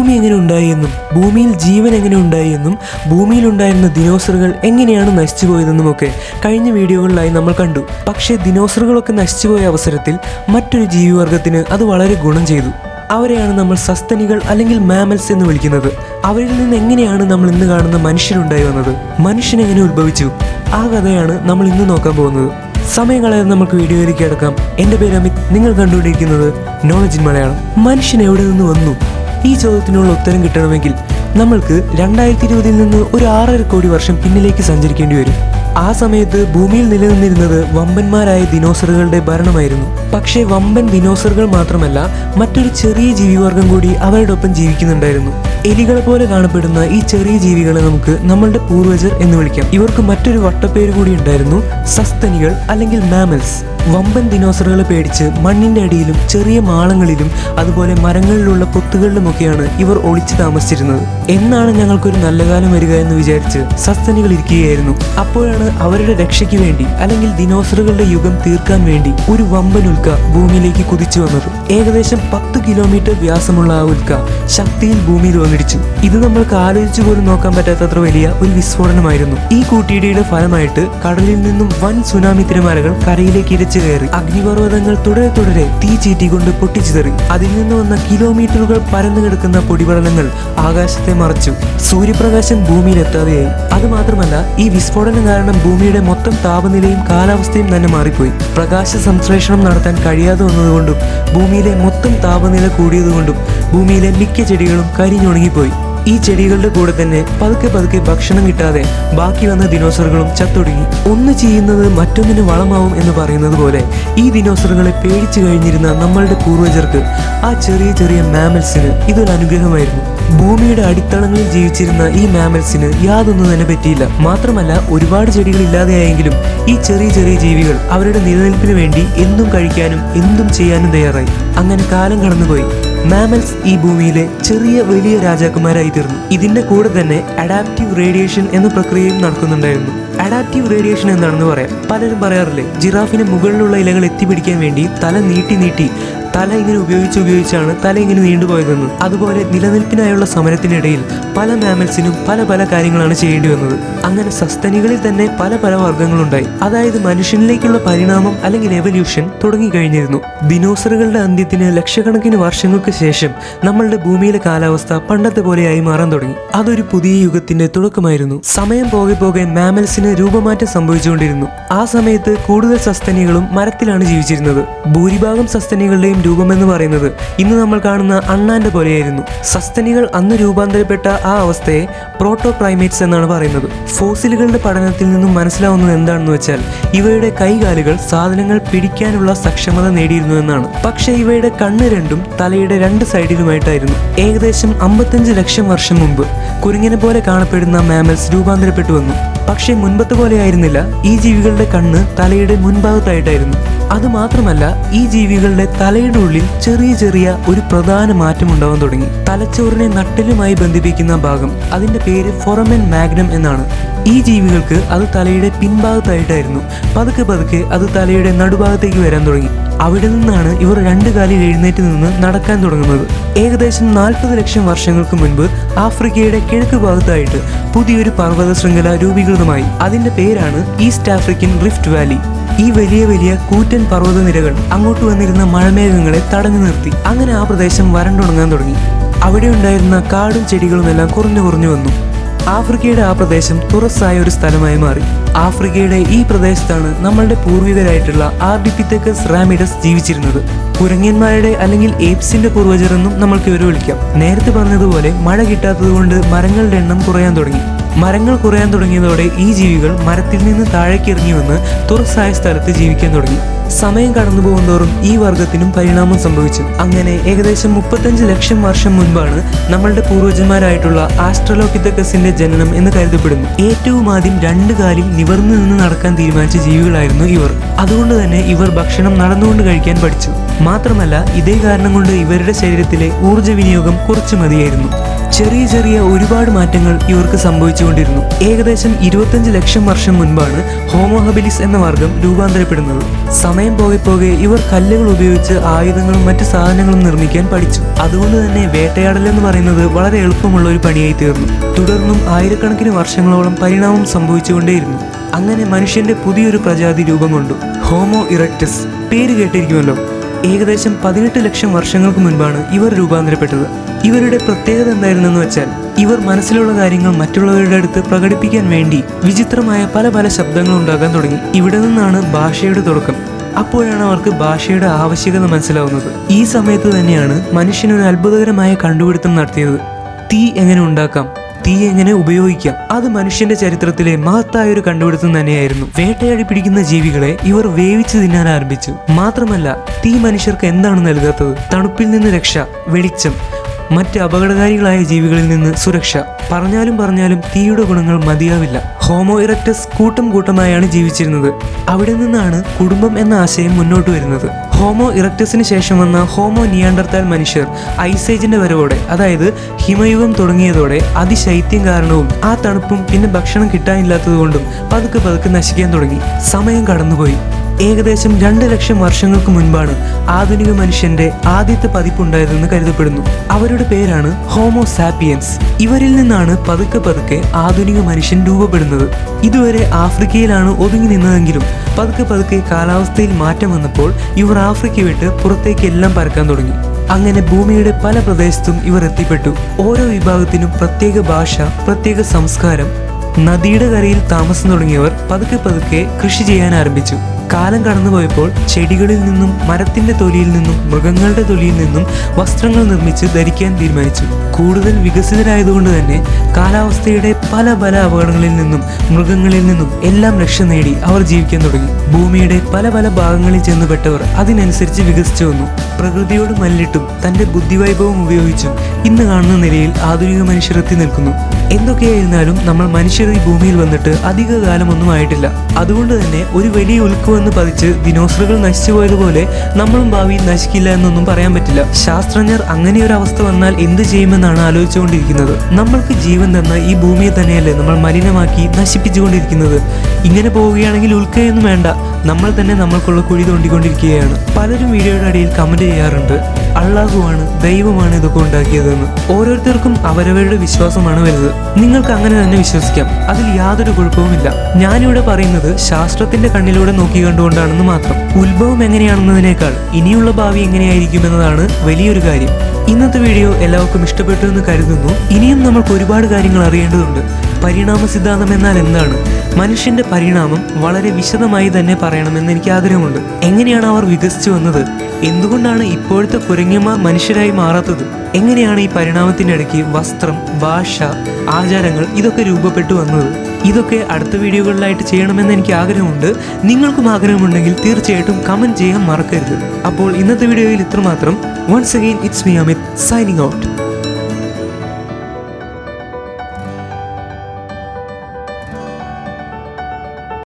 ഭൂമി എങ്ങനെ ഉണ്ടായി എന്നും ഭൂമിയിൽ ജീവൻ എങ്ങനെ ഉണ്ടായി എന്നും ഭൂമിയിൽ ഉണ്ടായിരുന്ന ദിനോസറുകൾ എങ്ങനെയാണ് നശിച്ചു പോയതെന്നും ഒക്കെ കഴിഞ്ഞ വീഡിയോകളിലായി നമ്മൾ കണ്ടു. പക്ഷേ ദിനോസറുകളൊക്കെ നശിച്ചുപോയ അവസരത്തിൽ മറ്റൊരു ജീവിവർഗത്തിന് അത് വളരെ ഗുണം ചെയ്തു. അവരെയാണ് നമ്മൾ സസ്തനികൾ അല്ലെങ്കിൽ മാമൽസ് എന്ന് വിളിക്കുന്നത്. അവരിൽ നിന്ന് എങ്ങനെയാണ് നമ്മൾ ഇന്ന് കാണുന്ന മനുഷ്യനുണ്ടായി വന്നത്? മനുഷ്യൻ എങ്ങനെ ഉത്ഭവിച്ചു? ആ കഥയാണ് നമ്മൾ ഇന്ന് നോക്കാൻ പോകുന്നത്. സമയം കളയാതെ നമുക്ക് വീഡിയോയിലേക്ക് കിടക്കാം. എന്റെ പേര് അമിത്. നിങ്ങൾ കണ്ടുകൊണ്ടിരിക്കുന്നത് നോളജ് ഇൻ മലയാളം. മനുഷ്യൻ എവിടെ നിന്ന് വന്നു? ഈ ചോദ്യത്തിനുള്ള ഉത്തരം കിട്ടണമെങ്കിൽ നമ്മൾക്ക് രണ്ടായിരത്തി ഇരുപതിൽ നിന്ന് ഒരു ആറര കോടി വർഷം പിന്നിലേക്ക് സഞ്ചരിക്കേണ്ടി വരും. ആ സമയത്ത് ഭൂമിയിൽ നിലനിന്നിരുന്നത് വമ്പന്മാരായ ദിനോസറുകളുടെ ഭരണമായിരുന്നു. പക്ഷേ വമ്പൻ ദിനോസറുകൾ മാത്രമല്ല മറ്റൊരു ചെറിയ ജീവിവർഗം കൂടി അവരുടെ ഒപ്പം ജീവിക്കുന്നുണ്ടായിരുന്നു. എലികളെ പോലെ കാണപ്പെടുന്ന ഈ ചെറിയ ജീവികളെ നമുക്ക് നമ്മളുടെ പൂർവജർ എന്ന് വിളിക്കാം. ഇവർക്ക് മറ്റൊരു വട്ടപ്പേര് കൂടി ഉണ്ടായിരുന്നു സസ്തനികൾ അല്ലെങ്കിൽ മാമൽസ്. വമ്പൻ ദിനോസറുകളെ പേടിച്ച് മണ്ണിന്റെ അടിയിലും ചെറിയ മാളങ്ങളിലും അതുപോലെ മരങ്ങളിലുള്ള പൊത്തുകളിലുമൊക്കെയാണ് ഇവർ ഒളിച്ചു താമസിച്ചിരുന്നത്. എന്നാണ് ഞങ്ങൾക്കൊരു നല്ല കാലം വരിക എന്ന് വിചാരിച്ച് സസ്തനികൾ ഇരിക്കുകയായിരുന്നു. അപ്പോഴാണ് അവരുടെ രക്ഷയ്ക്ക് വേണ്ടി അല്ലെങ്കിൽ ദിനോസറുകളുടെ യുഗം തീർക്കാൻ വേണ്ടി ഒരു വമ്പൻ ഉൽക്ക ഭൂമിയിലേക്ക് കുതിച്ചു വന്നത്. ഏകദേശം പത്ത് കിലോമീറ്റർ വ്യാസമുള്ള ആ ഉൽക്ക ശക്തിയിൽ ഭൂമിയിൽ വന്നിടിച്ചു. ഇത് നമ്മൾക്ക് ആലോചിച്ചു പോലും നോക്കാൻ പറ്റാത്തത്ര വലിയ ഒരു വിസ്ഫോടനമായിരുന്നു. ഈ കൂട്ടിയിടിയുടെ ഫലമായിട്ട് കടലിൽ നിന്നും വൻ സുനാമി തിരമാലകൾ കരയിലേക്ക് കയറി അഗ്നിപർവതങ്ങൾ തുടരെ തുടരെ തീ ചീറ്റിക്കൊണ്ട് പൊട്ടിച്ചിതറി അതിൽ നിന്ന് വന്ന കിലോമീറ്ററുകൾ പരന്നു കിടക്കുന്ന പൊടിപടലങ്ങൾ ആകാശത്തെ മറച്ചു. സൂര്യപ്രകാശം ഭൂമിയിൽ അതുമാത്രമല്ല അത് മാത്രമല്ല ഈ വിസ്ഫോടനം കാരണം ഭൂമിയുടെ മൊത്തം താപനിലയും കാലാവസ്ഥയും തന്നെ മാറിപ്പോയി. പ്രകാശ സംശ്ലേഷണം നടത്താൻ കഴിയാതെ വന്നതുകൊണ്ടും ഭൂമിയിലെ മൊത്തം താപനില കൂടിയതുകൊണ്ടും ഭൂമിയിലെ മിക്ക ചെടികളും കരിഞ്ഞുണങ്ങിപ്പോയി. ഈ ചെടികളുടെ കൂടെ തന്നെ പതുക്കെ പതുക്കെ ഭക്ഷണം കിട്ടാതെ ബാക്കി വന്ന ദിനോസറുകളും ചത്തൊടുങ്ങി. ഒന്ന് ചെയ്യുന്നത് മറ്റൊന്നിന് വളമാവും എന്ന് പറയുന്നത് പോലെ ഈ ദിനോസറുകളെ പേടിച്ചു കഴിഞ്ഞിരുന്ന നമ്മളുടെ പൂർവജർക്ക് ആ ചെറിയ ചെറിയ മാമൽസിന് ഇതൊരു അനുഗ്രഹമായിരുന്നു. ഭൂമിയുടെ അടിത്തളങ്ങളിൽ ജീവിച്ചിരുന്ന ഈ മാമൽസിന് യാതൊന്നും തന്നെ പറ്റിയില്ല. മാത്രമല്ല ഒരുപാട് ചെടികൾ ഇല്ലാതെയായെങ്കിലും ഈ ചെറിയ ചെറിയ ജീവികൾ അവരുടെ നിലനിൽപ്പിന് വേണ്ടി എന്തും കഴിക്കാനും എന്തും ചെയ്യാനും തയ്യാറായി. അങ്ങനെ കാലം കടന്നുപോയി. മാമൽസ് ഈ ഭൂമിയിലെ ചെറിയ വലിയ രാജാക്കന്മാരായി തീർന്നു. ഇതിന്റെ കൂടെ തന്നെ അഡാപ്റ്റീവ് റേഡിയേഷൻ എന്ന പ്രക്രിയയും നടക്കുന്നുണ്ടായിരുന്നു. അഡാപ്റ്റീവ് റേഡിയേഷൻ എന്താണെന്ന് പറയാം. പലരും പറയാറില്ലേ ജിറാഫിന് മുകളിലുള്ള ഇലകൾ എത്തിപ്പിടിക്കാൻ വേണ്ടി തല നീട്ടി നീട്ടി തല ഇങ്ങനെ ഉപയോഗിച്ച് ഉപയോഗിച്ചാണ് തല ഇങ്ങനെ നീണ്ടുപോയതെന്ന് അതുപോലെ നിലനിൽപ്പിനായുള്ള സമരത്തിനിടയിൽ പല മാമൽസിനും പല പല കാര്യങ്ങളാണ് ചെയ്യേണ്ടി വന്നത്. അങ്ങനെ സസ്തനികളിൽ തന്നെ പല പല വർഗങ്ങളുണ്ടായി. അതായത് മനുഷ്യനിലേക്കുള്ള പരിണാമം അല്ലെങ്കിൽ എവല്യൂഷൻ തുടങ്ങിക്കഴിഞ്ഞിരുന്നു. ദിനോസറുകളുടെ അന്ത്യത്തിന് ലക്ഷക്കണക്കിന് വർഷങ്ങൾക്ക് ശേഷം നമ്മളുടെ ഭൂമിയിലെ കാലാവസ്ഥ പണ്ടത്തെ പോലെയായി മാറാൻ തുടങ്ങി. അതൊരു പുതിയ യുഗത്തിന്റെ തുടക്കമായിരുന്നു. സമയം പോകെ പോകെ മാമൽസിന് രൂപമാറ്റം സംഭവിച്ചുകൊണ്ടിരുന്നു. ആ സമയത്ത് കൂടുതൽ സസ്തനികളും മരത്തിലാണ് ജീവിച്ചിരുന്നത്. ഭൂരിഭാഗം സസ്തനികളുടെയും രൂപമെന്ന് പറയുന്നത് ഇന്ന് നമ്മൾ കാണുന്ന അണ്ണാന്റെ പോലെയായിരുന്നു. സസ്തനികൾ അന്ന് രൂപാന്തരപ്പെട്ട ആ അവസ്ഥയെ പ്രോട്ടോ പ്രൈമേറ്റ്സ് എന്നാണ് പറയുന്നത്. ഫോസിലുകളുടെ പഠനത്തിൽ നിന്നും മനസ്സിലാവുന്നത് എന്താണെന്ന് വെച്ചാൽ ഇവയുടെ കൈകാലുകൾ സാധനങ്ങൾ പിടിക്കാനുള്ള സക്ഷമത നേടിയിരുന്നു എന്നാണ്. പക്ഷേ ഇവയുടെ കണ്ണ് രണ്ടും തലയുടെ രണ്ട് സൈഡിലുമായിട്ടായിരുന്നു. ഏകദേശം അമ്പത്തഞ്ച് ലക്ഷം വർഷം മുമ്പ് കുരുങ്ങിനെ പോലെ കാണപ്പെടുന്ന മാമൽസ് രൂപാന്തരപ്പെട്ടു വന്നു. പക്ഷേ മുൻപത്തെ പോലെ ആയിരുന്നില്ല. ഈ ജീവികളുടെ കണ്ണ് തലയുടെ മുൻഭാഗത്തായിട്ടായിരുന്നു. അത് മാത്രമല്ല ഈ ജീവികളുടെ തലയുടെ ഉള്ളിൽ ചെറിയ ചെറിയ ഒരു പ്രധാന മാറ്റം ഉണ്ടാവാൻ തുടങ്ങി. തലച്ചോറിനെ നട്ടലുമായി ബന്ധിപ്പിക്കുന്ന ഭാഗം അതിന്റെ പേര് ഫൊറമൻ മാഗ്നം എന്നാണ്. ഈ ജീവികൾക്ക് അത് തലയുടെ പിൻഭാഗത്തായിട്ടായിരുന്നു. പതുക്കെ പതുക്കെ അത് തലയുടെ നടുഭാഗത്തേക്ക് വരാൻ തുടങ്ങി. അവിടെ നിന്നാണ് ഇവർ രണ്ടു കാലിൽ എഴുന്നേറ്റ് നിന്ന് നടക്കാൻ തുടങ്ങുന്നത്. ഏകദേശം നാൽപ്പത് ലക്ഷം വർഷങ്ങൾക്ക് മുൻപ് ആഫ്രിക്കയുടെ കിഴക്ക് ഭാഗത്തായിട്ട് പുതിയൊരു പർവത ശൃംഖല രൂപീകൃതമായി. അതിന്റെ പേരാണ് ഈസ്റ്റ് ആഫ്രിക്കൻ റിഫ്റ്റ് വാലി. ഈ വലിയ വലിയ കൂറ്റൻ പർവതനിരകൾ അങ്ങോട്ട് വന്നിരുന്ന മഴമേഘങ്ങളെ തടഞ്ഞു നിർത്തി. അങ്ങനെ ആ പ്രദേശം വരണ്ടുണങ്ങാൻ തുടങ്ങി. അവിടെ ഉണ്ടായിരുന്ന കാടും ചെടികളും എല്ലാം കുറഞ്ഞു കുറഞ്ഞു വന്നു. ആഫ്രിക്കയുടെ ആ പ്രദേശം തുറസ്സായ ഒരു സ്ഥലമായി മാറി. ആഫ്രിക്കയുടെ ഈ പ്രദേശത്താണ് നമ്മളുടെ പൂർവികരായിട്ടുള്ള ആർഡിപിത്തക്കസ് റാമിഡസ് ജീവിച്ചിരുന്നത്. കുരങ്ങന്മാരുടെ അല്ലെങ്കിൽ ഏപ്സിന്റെ പൂർവജർ എന്നും നമ്മൾക്ക് ഇവരെ വിളിക്കാം. നേരത്തെ പറഞ്ഞതുപോലെ മഴ കിട്ടാത്തതുകൊണ്ട് മരങ്ങളുടെ എണ്ണം കുറയാൻ തുടങ്ങി. മരങ്ങൾ കുറയാൻ തുടങ്ങിയതോടെ ഈ ജീവികൾ മരത്തിൽ നിന്ന് താഴേക്ക് ഇറങ്ങി വന്ന് തുറസായ സ്ഥലത്ത് ജീവിക്കാൻ തുടങ്ങി. സമയം കടന്നു പോകുന്നതോറും ഈ വർഗത്തിനും പരിണാമം സംഭവിച്ചു. അങ്ങനെ ഏകദേശം മുപ്പത്തഞ്ച് ലക്ഷം വർഷം മുൻപാണ് നമ്മളുടെ പൂർവജന്മാരായിട്ടുള്ള ആസ്ട്രലോപിത്തക്കസിന്റെ ജനനം എന്ന് കരുതപ്പെടുന്നു. ഏറ്റവും ആദ്യം രണ്ട് കാലിൽ നിവർന്നു നിന്ന് നടക്കാൻ തീരുമാനിച്ച ജീവികളായിരുന്നു ഇവർ. അതുകൊണ്ട് തന്നെ ഇവർ ഭക്ഷണം നടന്നുകൊണ്ട് കഴിക്കാൻ പഠിച്ചു. മാത്രമല്ല ഇതേ കാരണം കൊണ്ട് ഇവരുടെ ശരീരത്തിലെ ഊർജ വിനിയോഗം കുറച്ചു മതിയായിരുന്നു. ചെറിയ ചെറിയ ഒരുപാട് മാറ്റങ്ങൾ ഇവർക്ക് സംഭവിച്ചുകൊണ്ടിരുന്നു. ഏകദേശം ഇരുപത്തഞ്ച് ലക്ഷം വർഷം മുൻപാണ് ഹോമോഹബിലിസ് എന്ന വർഗം രൂപാന്തരപ്പെടുന്നത്. സമയം പോകെ പോകെ ഇവർ കല്ലുകൾ ഉപയോഗിച്ച് ആയുധങ്ങളും മറ്റ് സാധനങ്ങളും നിർമ്മിക്കാൻ പഠിച്ചു. അതുകൊണ്ട് തന്നെ വേട്ടയാടൽ എന്ന് പറയുന്നത് വളരെ എളുപ്പമുള്ള ഒരു പണിയായി തീർന്നു. തുടർന്നും ആയിരക്കണക്കിന് വർഷങ്ങളോളം പരിണാമം സംഭവിച്ചുകൊണ്ടേയിരുന്നു. അങ്ങനെ മനുഷ്യന്റെ പുതിയൊരു പ്രജാതി രൂപം കൊണ്ടു. ഹോമോ ഇറക്ടസ് പേര് കേട്ടിരിക്കുമല്ലോ. ഏകദേശം പതിനെട്ട് ലക്ഷം വർഷങ്ങൾക്ക് മുൻപാണ് ഇവർ രൂപാന്തരപ്പെട്ടത്. ഇവരുടെ പ്രത്യേകത എന്തായിരുന്നെന്ന് വെച്ചാൽ ഇവർ മനസ്സിലുള്ള കാര്യങ്ങൾ മറ്റുള്ളവരുടെ അടുത്ത് പ്രകടിപ്പിക്കാൻ വേണ്ടി വിചിത്രമായ പല പല ശബ്ദങ്ങൾ ഉണ്ടാക്കാൻ തുടങ്ങി. ഇവിടെ നിന്നാണ് ഭാഷയുടെ തുടക്കം. അപ്പോഴാണ് അവർക്ക് ഭാഷയുടെ ആവശ്യകത മനസ്സിലാവുന്നത്. ഈ സമയത്ത് തന്നെയാണ് മനുഷ്യൻ ഒരു അത്ഭുതകരമായ കണ്ടുപിടുത്തം നടത്തിയത്. തീ എങ്ങനെ ഉണ്ടാക്കാം? തീ എങ്ങനെ ഉപയോഗിക്കാം? അത് മനുഷ്യന്റെ ചരിത്രത്തിലെ മഹത്തായ ഒരു കണ്ടുപിടുത്തം തന്നെയായിരുന്നു. വേട്ടയാടി പിടിക്കുന്ന ജീവികളെ ഇവർ വേവിച്ച് തിന്നാൻ ആരംഭിച്ചു. മാത്രമല്ല തീ മനുഷ്യർക്ക് എന്താണ് നൽകാത്തത്? തണുപ്പിൽ നിന്ന് രക്ഷ വെളിച്ചം. മറ്റ് അപകടകാരികളായ ജീവികളിൽ നിന്ന് സുരക്ഷ. പറഞ്ഞാലും പറഞ്ഞാലും തീയുടെ ഗുണങ്ങൾ മതിയാവില്ല. ഹോമോ ഇറക്ടസ് കൂട്ടം കൂട്ടമായാണ് ജീവിച്ചിരുന്നത്. അവിടെ നിന്നാണ് കുടുംബം എന്ന ആശയം മുന്നോട്ട് വരുന്നത്. ഹോമോ ഇറക്ടസിന് ശേഷം വന്ന ഹോമോ നിയാണ്ടർത്താൽ മനുഷ്യർ ഐസേജിന്റെ വരവോടെ അതായത് ഹിമയുഗം തുടങ്ങിയതോടെ അതിശൈത്യം കാരണവും ആ തണുപ്പും പിന്നെ ഭക്ഷണം കിട്ടാനില്ലാത്തതുകൊണ്ടും പതുക്കെ പതുക്കെ നശിക്കാൻ തുടങ്ങി. സമയം കടന്നുപോയി. ഏകദേശം രണ്ട് ലക്ഷം വർഷങ്ങൾക്ക് മുൻപാണ് ആധുനിക മനുഷ്യന്റെ ആദ്യത്തെ പതിപ്പുണ്ടായതെന്ന് കരുതപ്പെടുന്നു. അവരുടെ പേരാണ് ഹോമോ സാപ്പിയൻസ്. ഇവരിൽ നിന്നാണ് പതുക്കെ പതുക്കെ ആധുനിക മനുഷ്യൻ രൂപപ്പെടുന്നത്. ഇതുവരെ ആഫ്രിക്കയിലാണ് ഒതുങ്ങി നിന്നതെങ്കിലും പതുക്കെ പതുക്കെ കാലാവസ്ഥയിൽ മാറ്റം വന്നപ്പോൾ ഇവർ ആഫ്രിക്ക വിട്ട് പുറത്തേക്കെല്ലാം പരക്കാൻ തുടങ്ങി. അങ്ങനെ ഭൂമിയുടെ പല പ്രദേശത്തും ഇവർ എത്തിപ്പെട്ടു. ഓരോ വിഭാഗത്തിനും പ്രത്യേക ഭാഷ പ്രത്യേക സംസ്കാരം നദിയുടെ കരയിൽ താമസം തുടങ്ങിയവർ പതുക്കെ പതുക്കെ കൃഷി ചെയ്യാൻ ആരംഭിച്ചു. കാലം കടന്നുപോയപ്പോൾ ചെടികളിൽ നിന്നും മരത്തിന്റെ തൊലിയിൽ നിന്നും മൃഗങ്ങളുടെ തൊലിയിൽ നിന്നും വസ്ത്രങ്ങൾ നിർമ്മിച്ച് ധരിക്കാൻ തീരുമാനിച്ചു. കൂടുതൽ വികസിതരായതുകൊണ്ട് തന്നെ കാലാവസ്ഥയുടെ പല പല അപകടങ്ങളിൽ നിന്നും മൃഗങ്ങളിൽ നിന്നും എല്ലാം രക്ഷ നേടി അവർ ജീവിക്കാൻ തുടങ്ങി. ഭൂമിയുടെ പല പല ഭാഗങ്ങളിൽ ചെന്നുപെട്ടവർ അതിനനുസരിച്ച് വികസിച്ചു വന്നു. പ്രകൃതിയോട് മല്ലിട്ടും തന്റെ ബുദ്ധിവൈഭവം ഉപയോഗിച്ചും ഇന്ന് കാണുന്ന നിലയിൽ ആധുനിക മനുഷ്യർ എത്തി നിൽക്കുന്നു. എന്തൊക്കെയായിരുന്നാലും നമ്മൾ മനുഷ്യർ ഈ ഭൂമിയിൽ വന്നിട്ട് അധിക കാലമൊന്നും ആയിട്ടില്ല. അതുകൊണ്ട് തന്നെ ഒരു വലിയ ഉൽക്ക് വന്ന് പതിച്ച് ദിനോസറുകൾ നശിച്ചു പോയതുപോലെ നമ്മളും ഭാവിയിൽ നശിക്കില്ല എന്നൊന്നും പറയാൻ പറ്റില്ല. ശാസ്ത്രജ്ഞർ അങ്ങനെ ഒരു അവസ്ഥ വന്നാൽ എന്ത് ചെയ്യുമെന്നാണ് ആലോചിച്ചുകൊണ്ടിരിക്കുന്നത്. നമ്മൾക്ക് ജീവൻ തന്ന ഈ ഭൂമിയെ തന്നെയല്ലേ നമ്മൾ മലിനമാക്കി നശിപ്പിച്ചുകൊണ്ടിരിക്കുന്നത്. ഇങ്ങനെ പോവുകയാണെങ്കിൽ ഉൾക്കയൊന്നും വേണ്ട. നമ്മൾ തന്നെ നമ്മൾക്കുള്ള കുഴി തോണ്ടിക്കൊണ്ടിരിക്കുകയാണ്. പലരും വീഡിയോയുടെ അടിയിൽ കമന്റ് ചെയ്യാറുണ്ട്. അള്ളാഹുവാണ് ദൈവമാണ് ഇതൊക്കെ ഉണ്ടാക്കിയതെന്ന്. ഓരോരുത്തർക്കും അവരവരുടെ വിശ്വാസമാണ് വലുത്. നിങ്ങൾക്ക് അങ്ങനെ തന്നെ വിശ്വസിക്കാം. അതിൽ യാതൊരു കുഴപ്പവുമില്ല. ഞാനിവിടെ പറയുന്നത് ശാസ്ത്രത്തിന്റെ കണ്ണിലൂടെ നോക്കി കണ്ടുകൊണ്ടാണെന്ന് മാത്രം. ഉത്ഭവം എങ്ങനെയാണെന്നതിനേക്കാൾ ഇനിയുള്ള ഭാവി എങ്ങനെയായിരിക്കും എന്നതാണ് വലിയൊരു കാര്യം. ഇന്നത്തെ വീഡിയോ എല്ലാവർക്കും ഇഷ്ടപ്പെട്ടു എന്ന് കരുതുന്നു. ഇനിയും നമുക്ക് ഒരുപാട് കാര്യങ്ങൾ അറിയേണ്ടതുണ്ട്. പരിണാമ സിദ്ധാന്തം എന്നാൽ എന്താണ്? മനുഷ്യന്റെ പരിണാമം വളരെ വിശദമായി തന്നെ പറയണമെന്ന് എനിക്ക് ആഗ്രഹമുണ്ട്. എങ്ങനെയാണ് അവർ വികസിച്ചു വന്നത്? എന്തുകൊണ്ടാണ് ഇപ്പോഴത്തെ കുരങ്ങന്മാർ മനുഷ്യരായി മാറാത്തത്? എങ്ങനെയാണ് ഈ പരിണാമത്തിന്റെ ഇടയ്ക്ക് വസ്ത്രം ഭാഷ ആചാരങ്ങൾ ഇതൊക്കെ രൂപപ്പെട്ടു വന്നത്? ഇതൊക്കെ അടുത്ത വീഡിയോകളിലായിട്ട് ചെയ്യണമെന്ന് എനിക്ക് ആഗ്രഹമുണ്ട്. നിങ്ങൾക്കും ആഗ്രഹമുണ്ടെങ്കിൽ തീർച്ചയായിട്ടും കമന്റ് ചെയ്യാൻ മറക്കരുത്. അപ്പോൾ ഇന്നത്തെ വീഡിയോയിൽ ഇത്രമാത്രം. Once again it's me Amit signing out